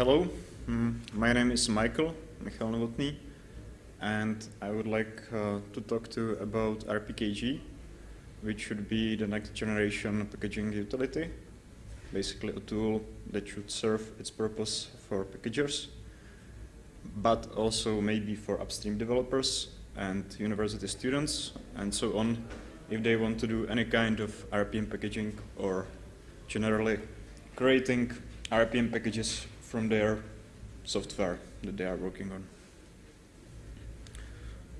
hello, mm, my name is Michael, Michal Novotný, and I would like uh, to talk to you about RPKG, which should be the next generation packaging utility, basically a tool that should serve its purpose for packagers, but also maybe for upstream developers and university students and so on, if they want to do any kind of RPM packaging or generally creating RPM packages from their software that they are working on.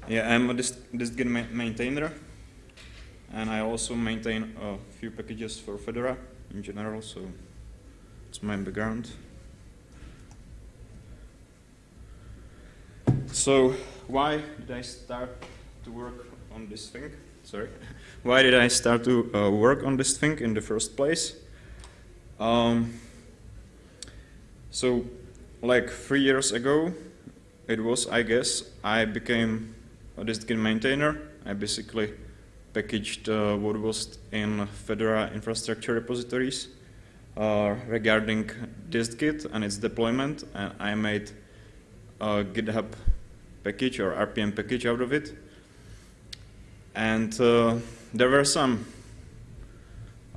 Yeah, I'm a dist-git ma maintainer, and I also maintain a few packages for Fedora in general, so it's my background. So why did I start to work on this thing? Sorry. Why did I start to uh, work on this thing in the first place? Um, so like three years ago, it was, I guess, I became a dist-git maintainer. I basically packaged uh, what was in Fedora infrastructure repositories uh, regarding dist-git and its deployment, and I made a GitHub package or RPM package out of it. And uh, there were some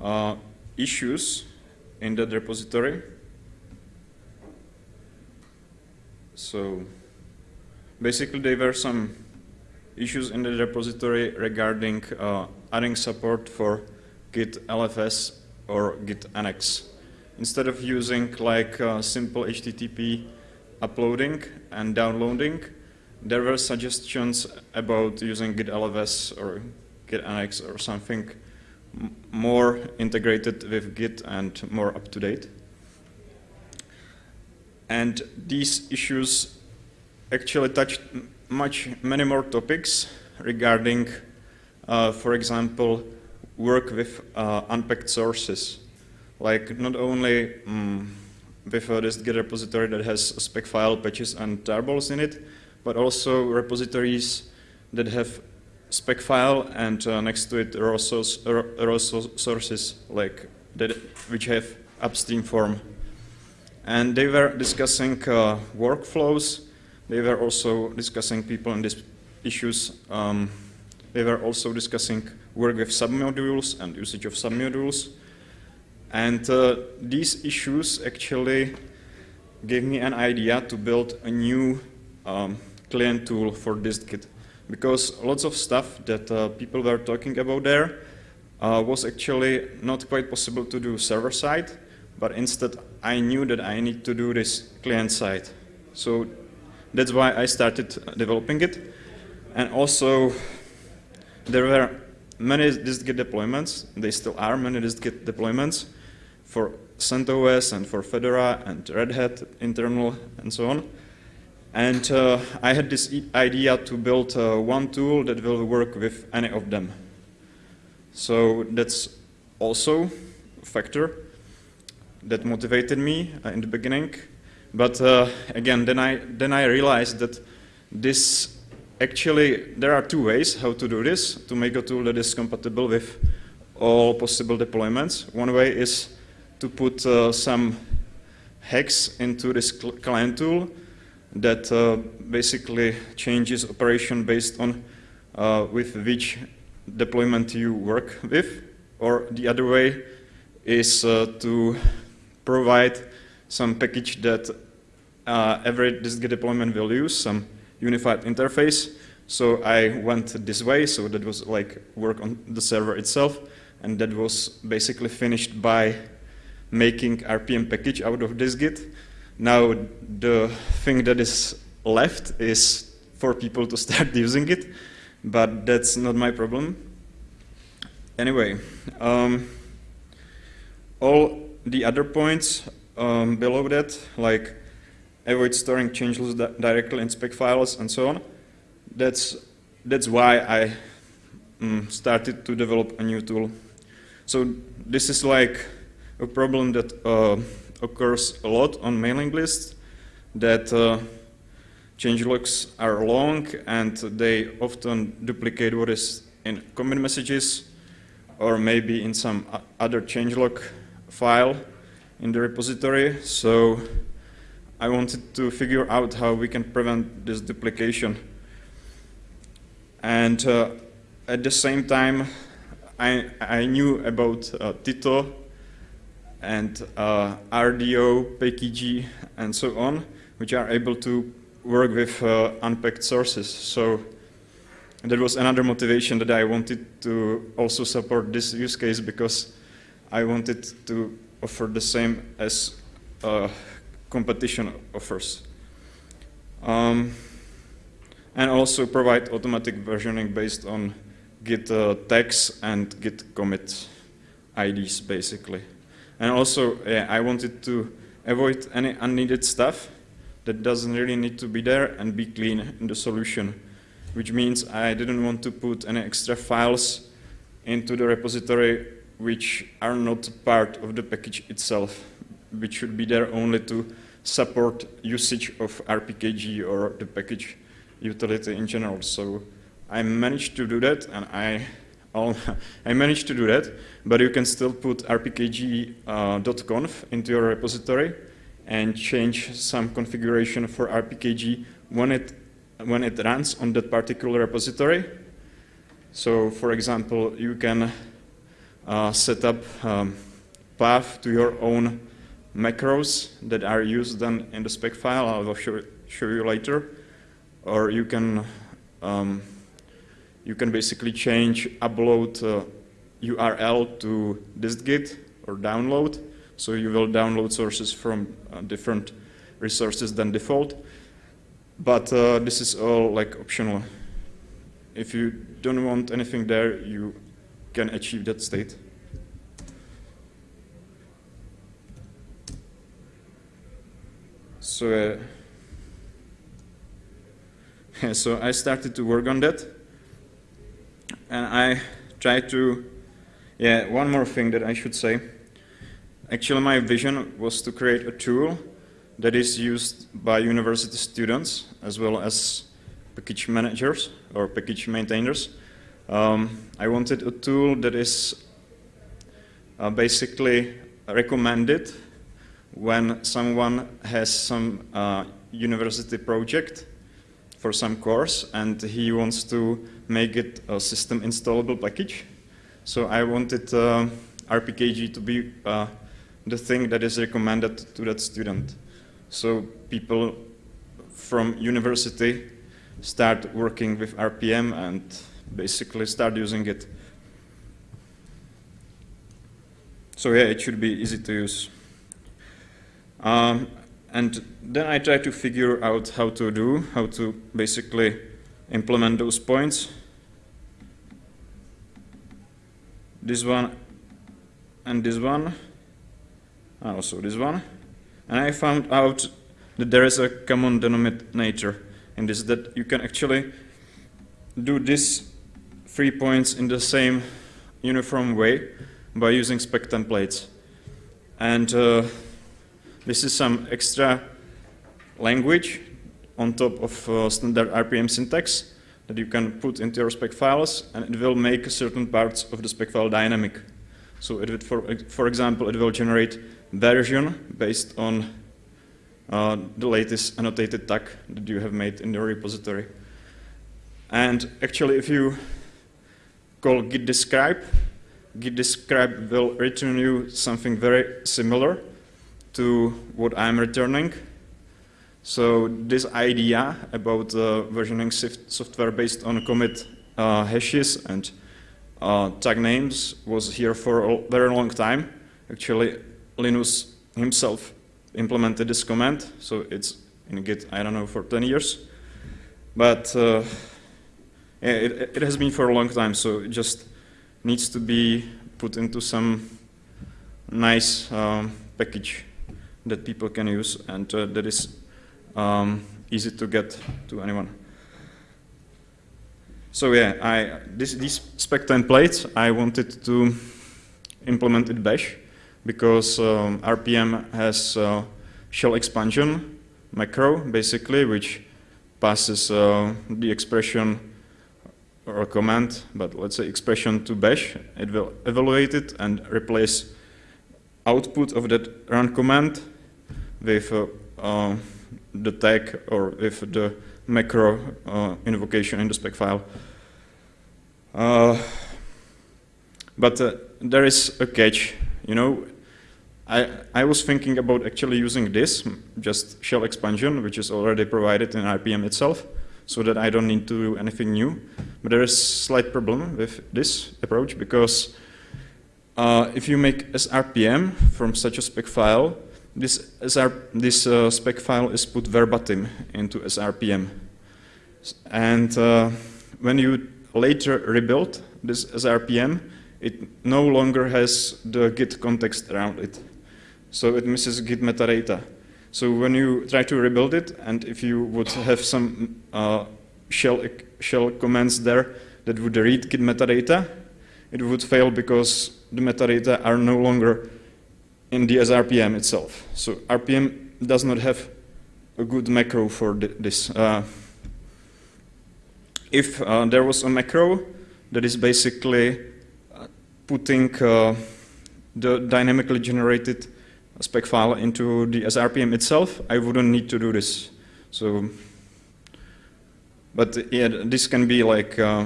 uh, issues in that repository So basically there were some issues in the repository regarding uh, adding support for git LFS or git annex. Instead of using like uh, simple HTTP uploading and downloading, there were suggestions about using git LFS or git annex or something more integrated with git and more up to date. And these issues actually touch much, many more topics regarding, uh, for example, work with uh, unpacked sources. Like not only um, with uh, this Git repository that has spec file, patches, and tarballs in it, but also repositories that have spec file and uh, next to it raw, source, raw sources like that, which have upstream form and they were discussing uh, workflows. They were also discussing people and issues. Um, they were also discussing work with submodules and usage of submodules. And uh, these issues actually gave me an idea to build a new um, client tool for dist-git. Because lots of stuff that uh, people were talking about there uh, was actually not quite possible to do server-side, but instead I knew that I need to do this client side. So that's why I started developing it. And also there were many dist-git deployments, they still are many dist-git deployments for CentOS and for Fedora and Red Hat internal and so on. And uh, I had this idea to build uh, one tool that will work with any of them. So that's also a factor that motivated me uh, in the beginning. But uh, again, then I, then I realized that this actually, there are two ways how to do this, to make a tool that is compatible with all possible deployments. One way is to put uh, some hacks into this client tool that uh, basically changes operation based on uh, with which deployment you work with. Or the other way is uh, to provide some package that uh, every dist-git deployment will use, some unified interface. So I went this way, so that was like work on the server itself, and that was basically finished by making RPM package out of dist-git. Now the thing that is left is for people to start using it, but that's not my problem. Anyway, um, all the other points um, below that, like avoid storing changelogs di directly in spec files and so on, that's, that's why I um, started to develop a new tool. So this is like a problem that uh, occurs a lot on mailing lists, that uh, changelogs are long and they often duplicate what is in commit messages or maybe in some other changelog file in the repository. So I wanted to figure out how we can prevent this duplication. And uh, at the same time, I, I knew about uh, Tito and uh, rdopkg, and so on, which are able to work with uh, unpacked sources. So that was another motivation that I wanted to also support this use case because I wanted to offer the same as uh, competition offers. Um, and also provide automatic versioning based on Git uh, tags and Git commit IDs, basically. And also, yeah, I wanted to avoid any unneeded stuff that doesn't really need to be there and be clean in the solution, which means I didn't want to put any extra files into the repository which are not part of the package itself, which should be there only to support usage of RPKG or the package utility in general. So I managed to do that, and I I managed to do that, but you can still put rpkg.conf uh, into your repository and change some configuration for rpkg when it when it runs on that particular repository. So, for example, you can set up um, path to your own macros that are used then in the spec file. I will show, show you later. Or you can um, you can basically change upload uh, URL to distgit or download. So you will download sources from uh, different resources than default. But uh, this is all like optional. If you don't want anything there, you can achieve that state. So, uh, so I started to work on that and I try to, yeah, one more thing that I should say. Actually, my vision was to create a tool that is used by university students as well as package managers or package maintainers. Um, I wanted a tool that is uh, basically recommended when someone has some uh, university project for some course and he wants to make it a system installable package. So I wanted uh, RPKG to be uh, the thing that is recommended to that student. So people from university start working with RPM and basically start using it. So yeah, it should be easy to use. Um, and then I try to figure out how to do, how to basically implement those points. This one and this one, and also this one. And I found out that there is a common denominator in this, that you can actually do these three points in the same uniform way by using spec templates. And uh, this is some extra language on top of uh, standard RPM syntax that you can put into your spec files and it will make certain parts of the spec file dynamic. So it would, for, for example, it will generate version based on uh, the latest annotated tag that you have made in your repository. And actually, if you call git describe, git describe will return you something very similar to what I'm returning. So this idea about uh, versioning software based on commit uh, hashes and uh, tag names was here for a very long time. Actually, Linus himself implemented this command, so it's in Git, I don't know, for 10 years. But uh, it, it has been for a long time, so it just needs to be put into some nice um, package that people can use and uh, that is um, easy to get to anyone. So yeah, I, this, these spec templates, I wanted to implement in Bash because um, RPM has uh, shell expansion macro, basically, which passes uh, the expression or a command, but let's say expression to Bash. It will evaluate it and replace output of that run command with uh, uh, the tag or with the macro uh, invocation in the spec file. Uh, but uh, there is a catch, you know, I, I was thinking about actually using this, just shell expansion, which is already provided in RPM itself, so that I don't need to do anything new. But there is a slight problem with this approach because uh, if you make SRPM from such a spec file, this, SR, this uh, spec file is put verbatim into SRPM. And uh, when you later rebuild this SRPM, it no longer has the Git context around it. So it misses Git metadata. So when you try to rebuild it, and if you would have some uh, shell, shell commands there that would read Git metadata, it would fail because the metadata are no longer in the SRPM itself. So RPM does not have a good macro for this. Uh, if uh, there was a macro that is basically uh, putting uh, the dynamically generated spec file into the SRPM itself, I wouldn't need to do this. So, but yeah, this can be like, uh,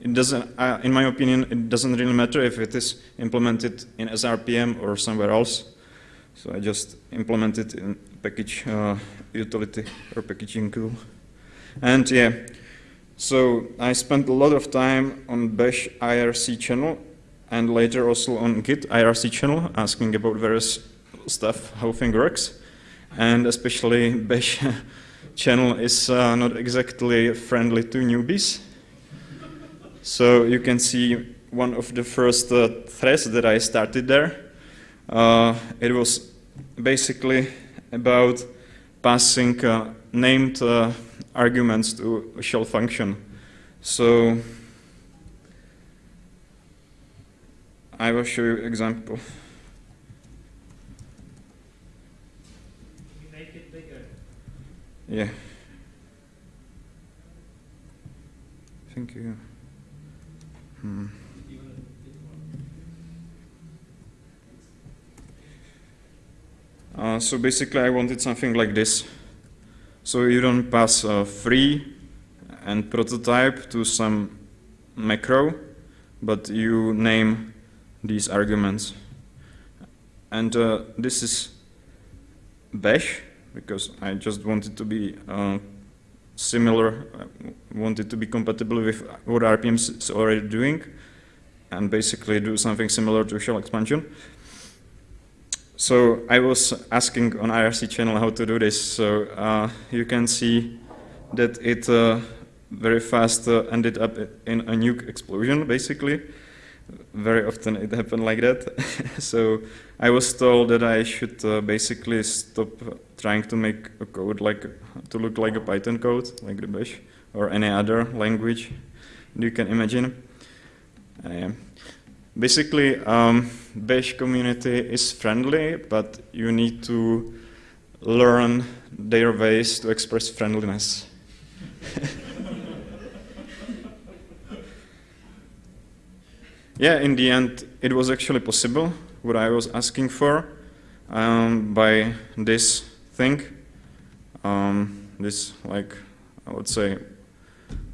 it doesn't, uh, in my opinion, it doesn't really matter if it is implemented in SRPM or somewhere else. So I just implement it in package uh, utility or packaging tool. And yeah, so I spent a lot of time on Bash IRC channel and later also on Git IRC channel asking about various stuff, how thing works. And especially Bash channel is uh, not exactly friendly to newbies. So you can see one of the first uh, threads that I started there. Uh, it was basically about passing uh, named uh, arguments to a shell function. So I will show you example. Make it bigger. Yeah. Thank you. Hmm. Uh, so basically I wanted something like this. So you don't pass free and prototype to some macro, but you name these arguments. And uh, this is bash, because I just wanted to be uh, similar, uh, wanted to be compatible with what RPM is already doing, and basically do something similar to shell expansion. So I was asking on IRC channel how to do this. So uh, you can see that it uh, very fast uh, ended up in a nuke explosion, basically. Very often it happened like that. so I was told that I should uh, basically stop trying to make a code like to look like a Python code, like the Bash, or any other language you can imagine. Uh, Basically, um, Bash community is friendly, but you need to learn their ways to express friendliness. yeah, in the end, it was actually possible, what I was asking for, um, by this thing, um, this, like, I would say,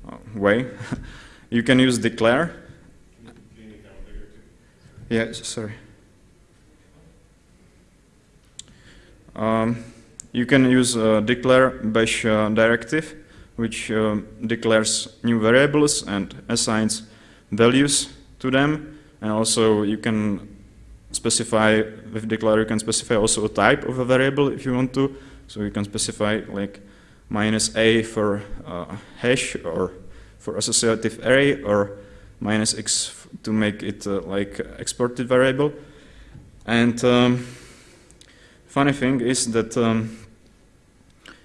uh, way. you can use declare, yeah, sorry. Um, you can use uh, declare bash uh, directive, which uh, declares new variables and assigns values to them. And also you can specify, with declare you can specify also a type of a variable if you want to. So you can specify like minus a for uh, hash or for associative array or minus x to make it uh, like exported variable. And um, funny thing is that um,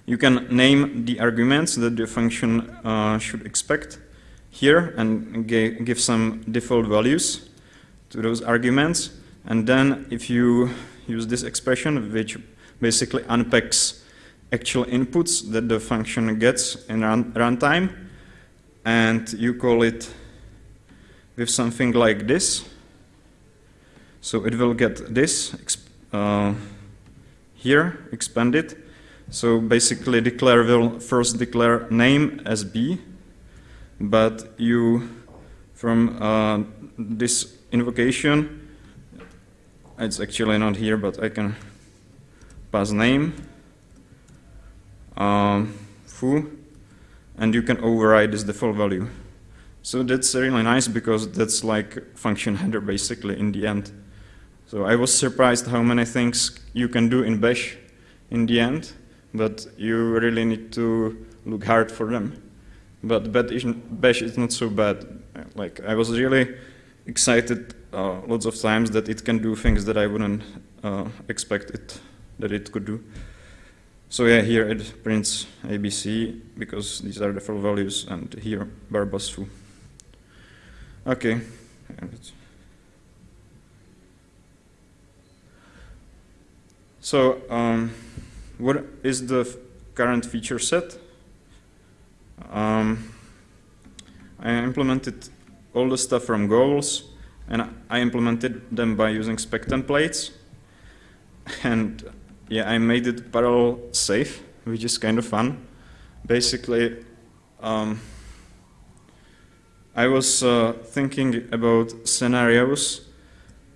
you can name the arguments that the function uh, should expect here and give some default values to those arguments. And then if you use this expression, which basically unpacks actual inputs that the function gets in run runtime, and you call it with something like this. So it will get this uh, here expanded. So basically declare will first declare name as B, but you, from uh, this invocation, it's actually not here, but I can pass name, um, foo, and you can override this default value. So that's really nice because that's like function header basically in the end. So I was surprised how many things you can do in Bash in the end, but you really need to look hard for them. But Bash is not so bad. Like I was really excited uh, lots of times that it can do things that I wouldn't uh, expect it that it could do. So yeah, here it prints ABC because these are the full values, and here barbas foo. Okay. So um, what is the current feature set? Um, I implemented all the stuff from goals and I implemented them by using spec templates. And yeah I made it parallel safe which is kind of fun. Basically um, I was uh, thinking about scenarios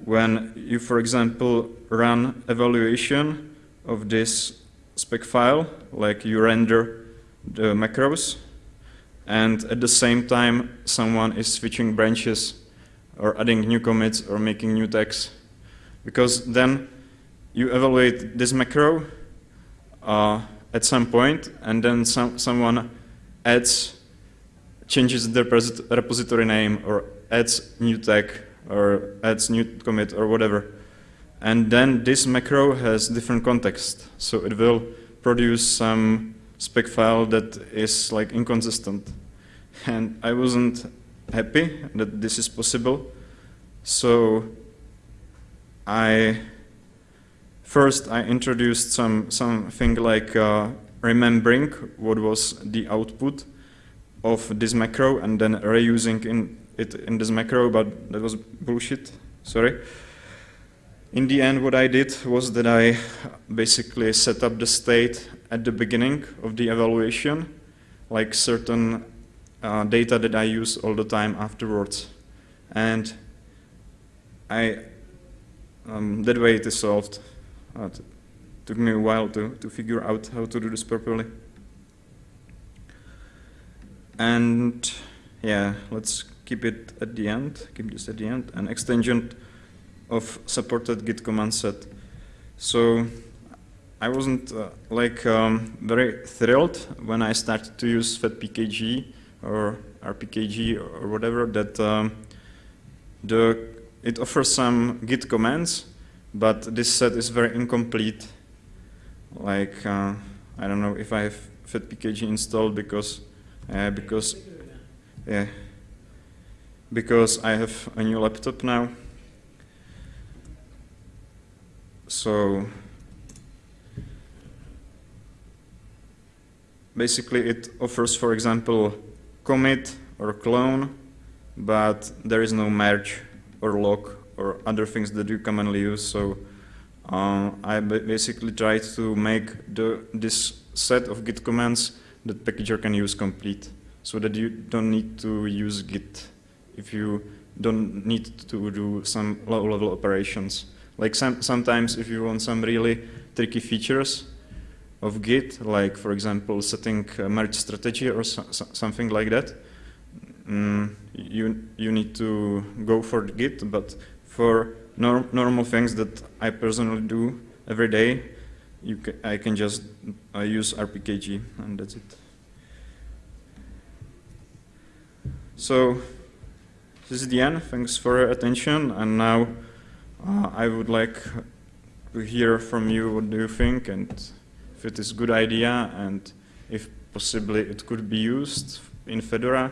when you, for example, run evaluation of this spec file, like you render the macros, and at the same time someone is switching branches or adding new commits or making new tags. Because then you evaluate this macro uh, at some point, and then some, someone adds changes the repository name or adds new tag or adds new commit or whatever. And then this macro has different context. So it will produce some spec file that is like inconsistent. And I wasn't happy that this is possible. So I first I introduced some something like uh, remembering what was the output of this macro and then reusing in it in this macro, but that was bullshit, sorry. In the end, what I did was that I basically set up the state at the beginning of the evaluation, like certain uh, data that I use all the time afterwards. And I, um, that way it is solved. Uh, it took me a while to, to figure out how to do this properly. And yeah, let's keep it at the end, keep this at the end, an extension of supported git command set. So I wasn't uh, like um, very thrilled when I started to use FedPKG or RPKG or whatever that um, the it offers some git commands, but this set is very incomplete. Like uh, I don't know if I have FedPKG installed because uh, because yeah because I have a new laptop now so basically it offers for example commit or clone but there is no merge or lock or other things that you commonly use so uh, I basically try to make the, this set of git commands that packager can use complete so that you don't need to use git if you don't need to do some low-level operations. Like some, sometimes if you want some really tricky features of Git, like for example setting merge strategy or so, so, something like that, mm, you, you need to go for Git, but for norm, normal things that I personally do every day, ca I can just uh, use RPKG and that's it. So this is the end. Thanks for your attention. And now uh, I would like to hear from you what do you think and if it is a good idea and if possibly it could be used in Fedora.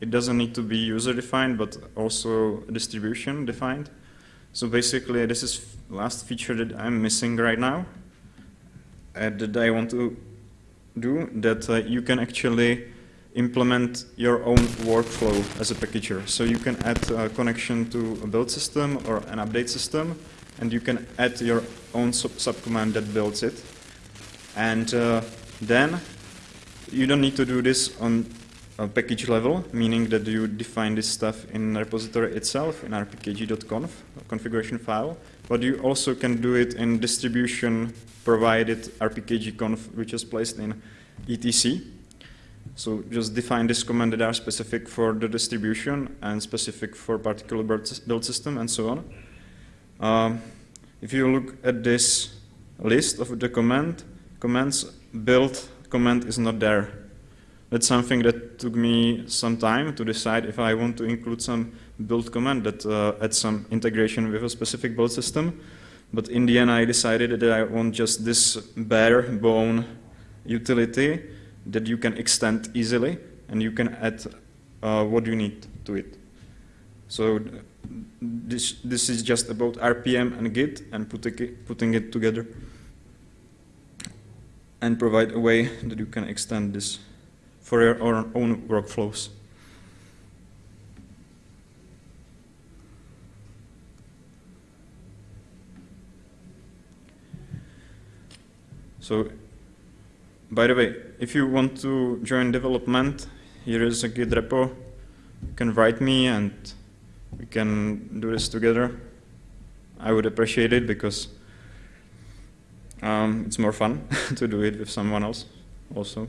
it doesn't need to be user defined, but also distribution defined. So basically this is last feature that I'm missing right now uh, that I want to do, that uh, you can actually implement your own workflow as a packager. So you can add a connection to a build system or an update system, and you can add your own sub subcommand that builds it. And uh, then you don't need to do this on a package level, meaning that you define this stuff in repository itself in rpkg.conf configuration file, but you also can do it in distribution provided rpkg.conf, which is placed in etc. So just define this command that are specific for the distribution and specific for particular build system and so on. Um, if you look at this list of the command commands, build command is not there. That's something that took me some time to decide if I want to include some build command that uh, adds some integration with a specific build system. But in the end, I decided that I want just this bare bone utility that you can extend easily and you can add uh, what you need to it. So this, this is just about RPM and Git and putting it, putting it together and provide a way that you can extend this for your own workflows. So by the way, if you want to join development, here is a Git repo. You can write me and we can do this together. I would appreciate it because um, it's more fun to do it with someone else also.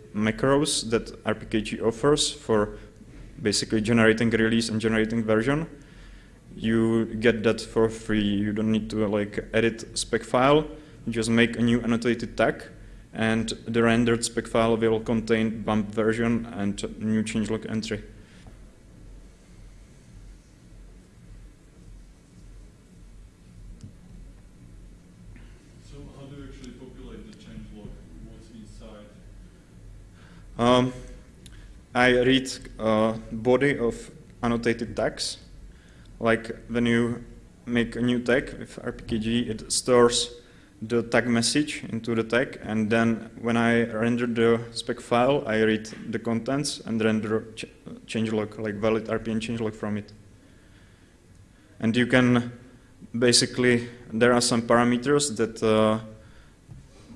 macros that RPKG offers for basically generating release and generating version, you get that for free. You don't need to like edit spec file, you just make a new annotated tag and the rendered spec file will contain bump version and new changelog entry. So how do you actually populate the changelog? What's inside? Um, I read uh, body of annotated tags. Like when you make a new tag with RPKG, it stores the tag message into the tag, and then when I render the spec file, I read the contents and render ch changelog, like valid RPM changelog from it. And you can basically, there are some parameters that uh,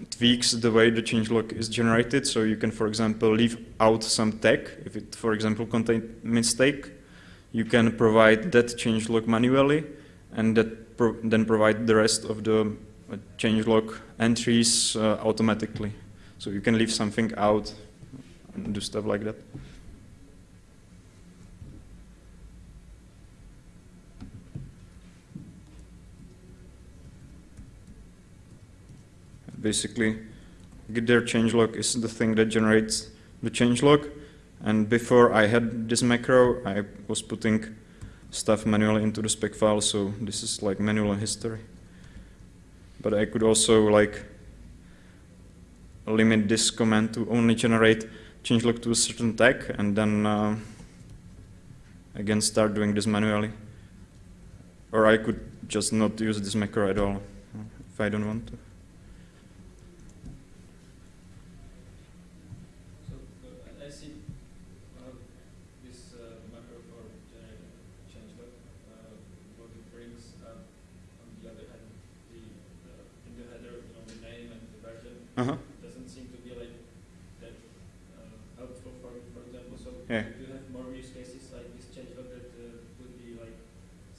tweaks the way the changelog is generated. So you can, for example, leave out some tag. If it, for example, contains mistake, you can provide that changelog manually and that pro then provide the rest of the changelog entries uh, automatically. So you can leave something out and do stuff like that. Basically, git dir changelog is the thing that generates the changelog. And before I had this macro, I was putting stuff manually into the spec file, so this is like manual history but I could also like limit this command to only generate changelog to a certain tag and then uh, again start doing this manually. Or I could just not use this macro at all if I don't want to. Uh -huh. It Doesn't seem to be like that uh, helpful for for example. So yeah. do you have more use cases like this change log that uh, would be like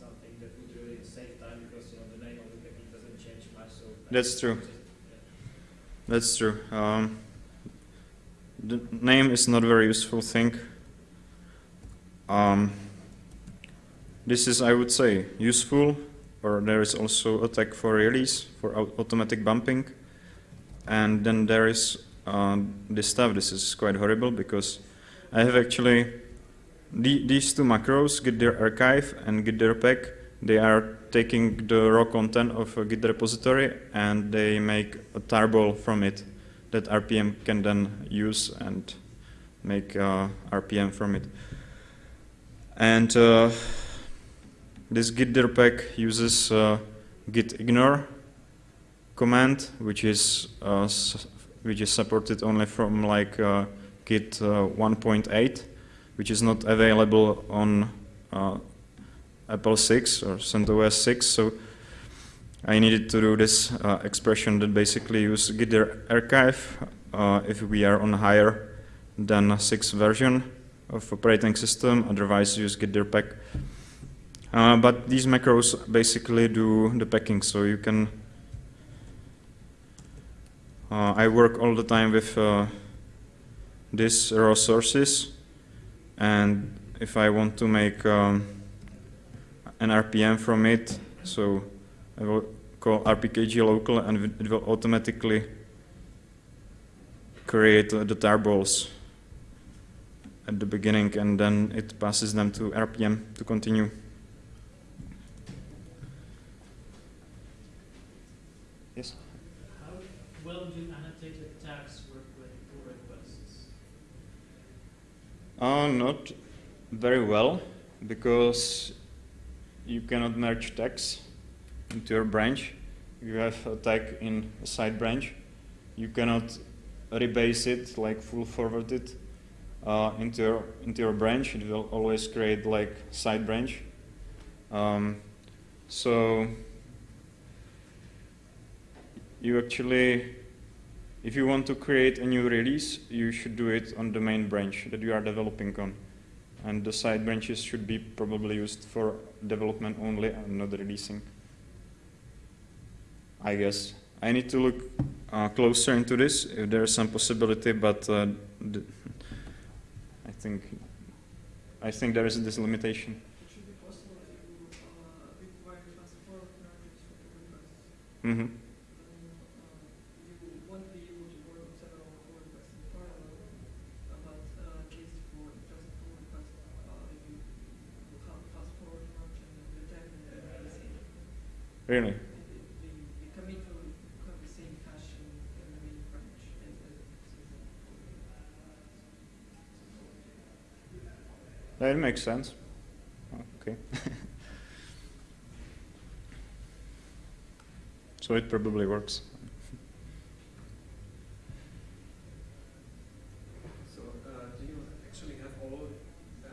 something that would really save time because you know the name of the package doesn't change much. So that's true. That's true. Um, the name is not a very useful thing. Um, this is, I would say, useful, or there is also attack for release for automatic bumping. And then there is uh, this stuff. This is quite horrible because I have actually the, these two macros, git dir archive and git dir pack, they are taking the raw content of a Git repository and they make a tarball from it that RPM can then use and make uh, RPM from it. And uh, this git dir pack uses uh, git ignore command, which is uh, which is supported only from like uh, git uh, 1.8, which is not available on EPEL 6 or CentOS 6. So I needed to do this uh, expression that basically use git archive uh, if we are on higher than a 6 version of operating system, otherwise use git pack. Uh, but these macros basically do the packing, so you can uh, I work all the time with uh, these raw sources and if I want to make um, an RPM from it. So I will call rpkg local and it will automatically create uh, the tarballs at the beginning and then it passes them to RPM to continue. Yes? How well do annotated tags work with pull requests? Uh, not very well because you cannot merge tags into your branch. You have a tag in a side branch. You cannot rebase it, like full forward it uh, into, your, into your branch. It will always create like side branch. Um, so you actually, if you want to create a new release, you should do it on the main branch that you are developing on. And the side branches should be probably used for development only and not releasing. I guess. I need to look uh, closer into this if there is some possibility, but uh, I think I think there is this limitation. It should be possible to uh, require fast forward merges for the requests. Mm -hmm. Then uh, you won't be able to work on several pull requests in parallel, uh, but uh, at least for just a pull request, uh, you will have a fast forward merge and the tag and the releasing. Really? The, the, the commit will have the same hash in, in the main branch as, as it exists in pull That makes sense. Oh, okay. so it probably works. So, uh, do you actually have all, uh,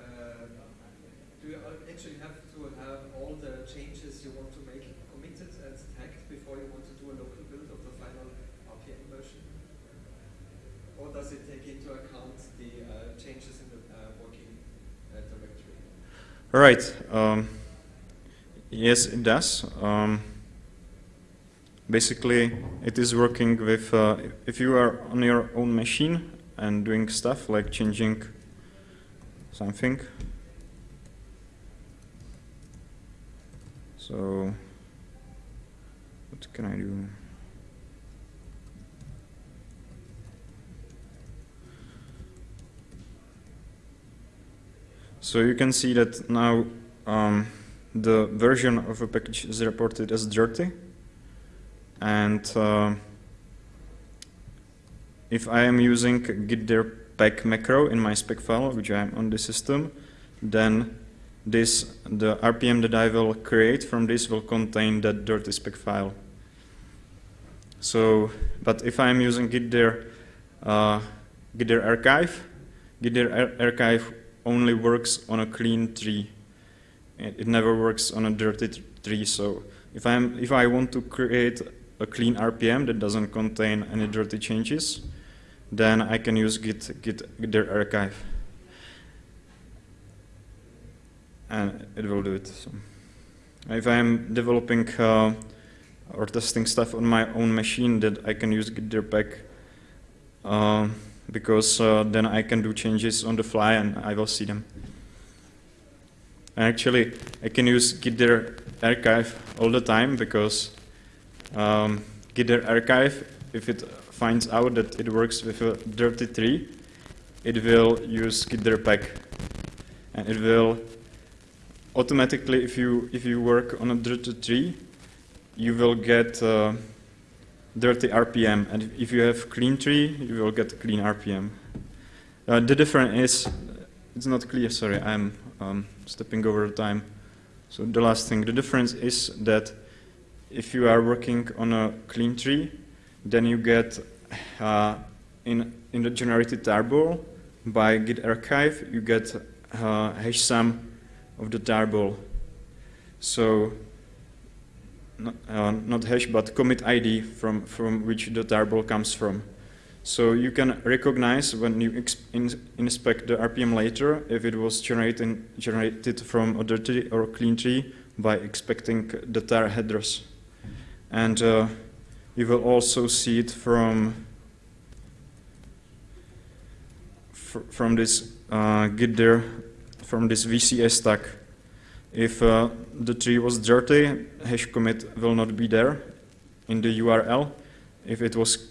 do you al- actually have to have all the changes you want to make committed and tagged before you want to do a local build of the final RPM version? Or does it take into account the uh, changes in the uh, working uh, directory? All right. Um, yes, it does. Um, basically, it is working with, uh, if you are on your own machine and doing stuff like changing something. So, what can I do? So you can see that now um, the version of a package is reported as dirty. And uh, if I am using git dir pack macro in my spec file, which I am on the system, then this the RPM that I will create from this will contain that dirty spec file. So, but if I'm using git dir, uh, git archive, git dir ar archive only works on a clean tree. It, it never works on a dirty tree. So if I'm if I want to create a clean RPM that doesn't contain any dirty changes, then I can use git git dir archive, and it will do it. So if I'm developing uh, or testing stuff on my own machine, that I can use Git Dirpack uh, because uh, then I can do changes on the fly and I will see them. And actually, I can use git dir archive all the time because um, git dir archive, if it finds out that it works with a dirty tree, it will use git dir pack, and it will automatically, if you if you work on a dirty tree, you will get uh, dirty RPM, and if you have clean tree, you will get clean RPM. Uh, the difference is, it's not clear. Sorry, I'm um, stepping over time. So the last thing, the difference is that if you are working on a clean tree, then you get uh, in in the generated tarball by Git archive, you get uh, hash sum of the tarball. So not, uh, not hash, but commit ID from from which the tarball comes from. So you can recognize when you in inspect the RPM later if it was generated, generated from a dirty or clean tree by expecting the tar headers. And uh, you will also see it from fr from this uh, git dir, from this VCS tag. If uh, the tree was dirty, hash commit will not be there in the URL. If it was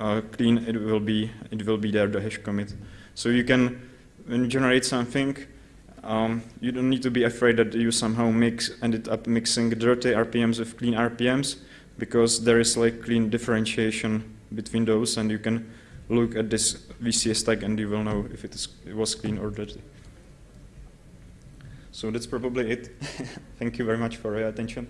uh, clean, it will be it will be there the hash commit. So you can when you generate something, um, you don't need to be afraid that you somehow mix ended up mixing dirty RPMs with clean RPMs because there is like clean differentiation between those, and you can look at this VCS tag and you will know if it, is, it was clean or dirty. So that's probably it. Thank you very much for your attention.